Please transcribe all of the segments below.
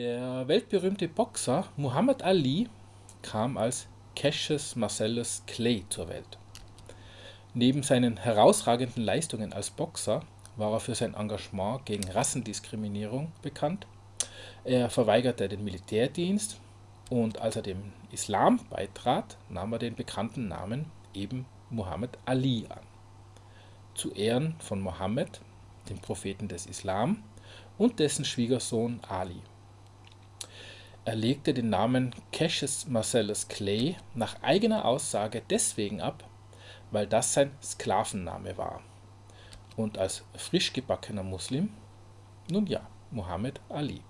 Der weltberühmte Boxer Muhammad Ali kam als Cassius Marcellus Clay zur Welt. Neben seinen herausragenden Leistungen als Boxer war er für sein Engagement gegen Rassendiskriminierung bekannt. Er verweigerte den Militärdienst und als er dem Islam beitrat, nahm er den bekannten Namen eben Muhammad Ali an. Zu Ehren von Mohammed, dem Propheten des Islam, und dessen Schwiegersohn Ali. Er legte den Namen Cassius Marcellus Clay nach eigener Aussage deswegen ab, weil das sein Sklavenname war. Und als frisch gebackener Muslim, nun ja, Muhammad Ali.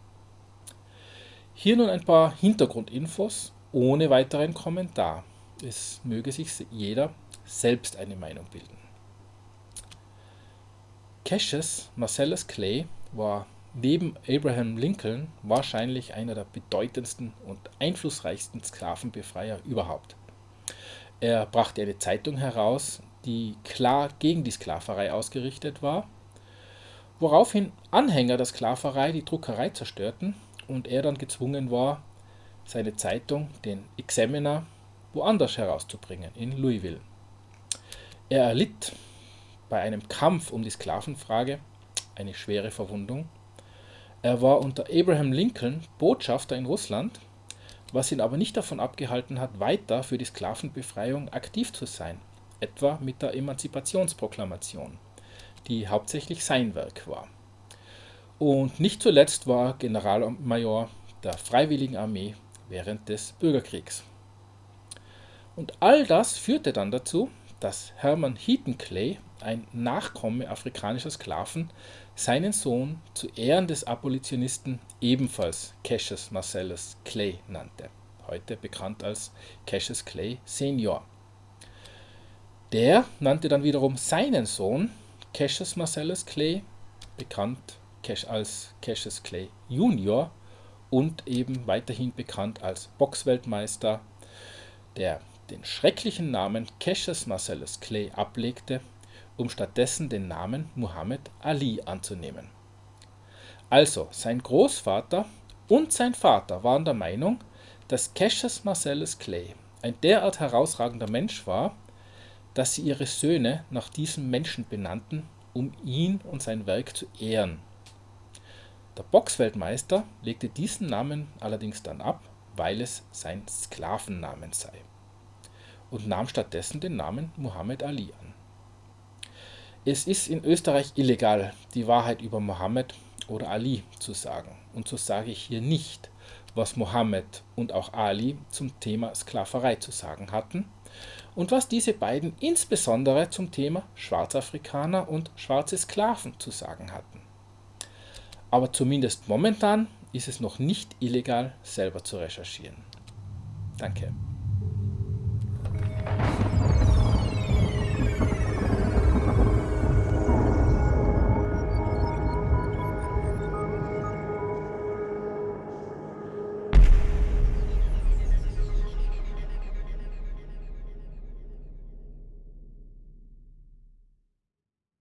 Hier nun ein paar Hintergrundinfos ohne weiteren Kommentar. Es möge sich jeder selbst eine Meinung bilden. Cassius Marcellus Clay war neben Abraham Lincoln wahrscheinlich einer der bedeutendsten und einflussreichsten Sklavenbefreier überhaupt. Er brachte eine Zeitung heraus, die klar gegen die Sklaverei ausgerichtet war, woraufhin Anhänger der Sklaverei die Druckerei zerstörten und er dann gezwungen war, seine Zeitung, den Examiner, woanders herauszubringen, in Louisville. Er erlitt bei einem Kampf um die Sklavenfrage eine schwere Verwundung er war unter Abraham Lincoln Botschafter in Russland, was ihn aber nicht davon abgehalten hat, weiter für die Sklavenbefreiung aktiv zu sein, etwa mit der Emanzipationsproklamation, die hauptsächlich sein Werk war. Und nicht zuletzt war Generalmajor der Freiwilligen Armee während des Bürgerkriegs. Und all das führte dann dazu, dass Hermann Heaton Clay, ein Nachkomme afrikanischer Sklaven, seinen Sohn zu Ehren des Abolitionisten ebenfalls Cassius Marcellus Clay nannte, heute bekannt als Cassius Clay Senior. Der nannte dann wiederum seinen Sohn Cassius Marcellus Clay, bekannt als Cassius Clay Junior und eben weiterhin bekannt als Boxweltmeister, der den schrecklichen Namen Cassius Marcellus Clay ablegte, um stattdessen den Namen Muhammad Ali anzunehmen. Also, sein Großvater und sein Vater waren der Meinung, dass Cassius Marcellus Clay ein derart herausragender Mensch war, dass sie ihre Söhne nach diesem Menschen benannten, um ihn und sein Werk zu ehren. Der Boxweltmeister legte diesen Namen allerdings dann ab, weil es sein Sklavennamen sei und nahm stattdessen den Namen Muhammad Ali an. Es ist in Österreich illegal, die Wahrheit über Mohammed oder Ali zu sagen. Und so sage ich hier nicht, was Mohammed und auch Ali zum Thema Sklaverei zu sagen hatten und was diese beiden insbesondere zum Thema Schwarzafrikaner und schwarze Sklaven zu sagen hatten. Aber zumindest momentan ist es noch nicht illegal, selber zu recherchieren. Danke.